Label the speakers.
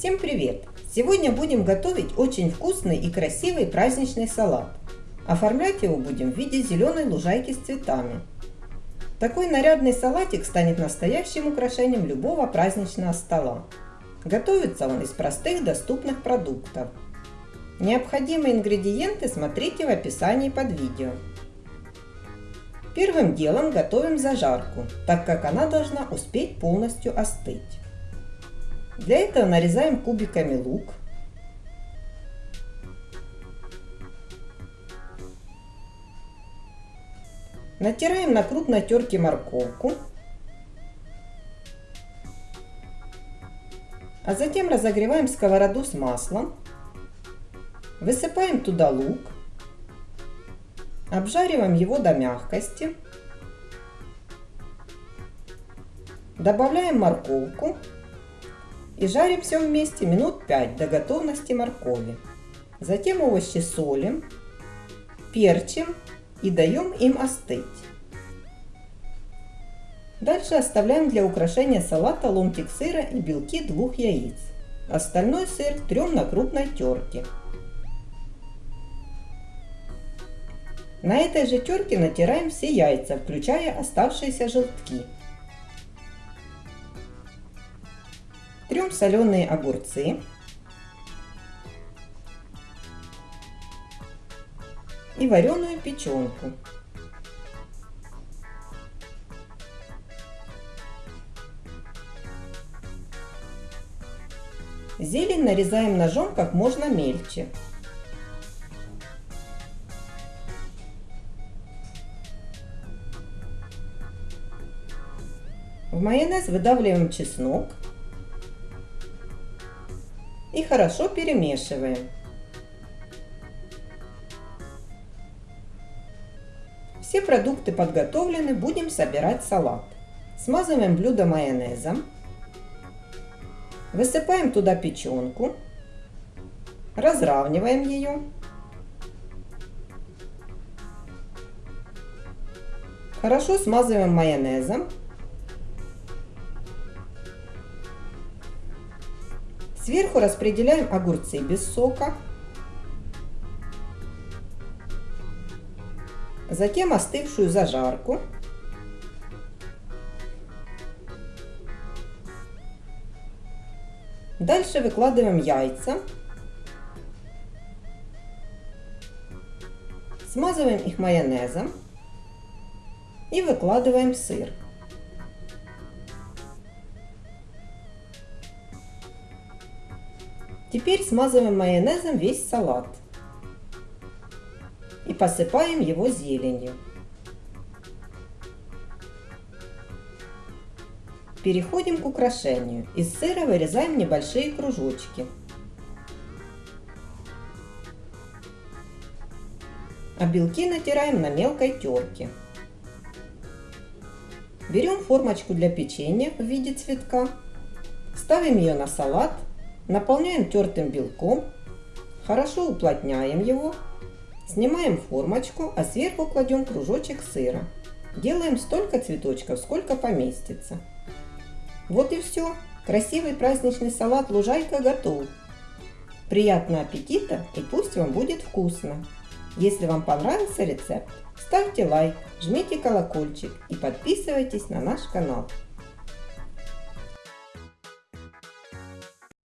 Speaker 1: Всем привет! Сегодня будем готовить очень вкусный и красивый праздничный салат. Оформлять его будем в виде зеленой лужайки с цветами. Такой нарядный салатик станет настоящим украшением любого праздничного стола. Готовится он из простых доступных продуктов. Необходимые ингредиенты смотрите в описании под видео. Первым делом готовим зажарку, так как она должна успеть полностью остыть. Для этого нарезаем кубиками лук. Натираем на крупной терке морковку. А затем разогреваем сковороду с маслом. Высыпаем туда лук. Обжариваем его до мягкости. Добавляем морковку и жарим все вместе минут 5 до готовности моркови. Затем овощи солим, перчим и даем им остыть. Дальше оставляем для украшения салата ломтик сыра и белки двух яиц. Остальной сыр трем на крупной терке. На этой же терке натираем все яйца, включая оставшиеся желтки. Трем соленые огурцы. И вареную печенку. Зелень нарезаем ножом как можно мельче. В майонез выдавливаем чеснок и хорошо перемешиваем. Все продукты подготовлены, будем собирать салат. Смазываем блюдо майонезом. Высыпаем туда печенку. Разравниваем ее. Хорошо смазываем майонезом Сверху распределяем огурцы без сока. Затем остывшую зажарку. Дальше выкладываем яйца. Смазываем их майонезом и выкладываем сыр. Теперь смазываем майонезом весь салат и посыпаем его зеленью. Переходим к украшению. Из сыра вырезаем небольшие кружочки. А белки натираем на мелкой терке. Берем формочку для печенья в виде цветка, ставим ее на салат Наполняем тертым белком, хорошо уплотняем его, снимаем формочку, а сверху кладем кружочек сыра. Делаем столько цветочков, сколько поместится. Вот и все. Красивый праздничный салат лужайка готов. Приятного аппетита и пусть вам будет вкусно. Если вам понравился рецепт, ставьте лайк, жмите колокольчик и подписывайтесь на наш канал.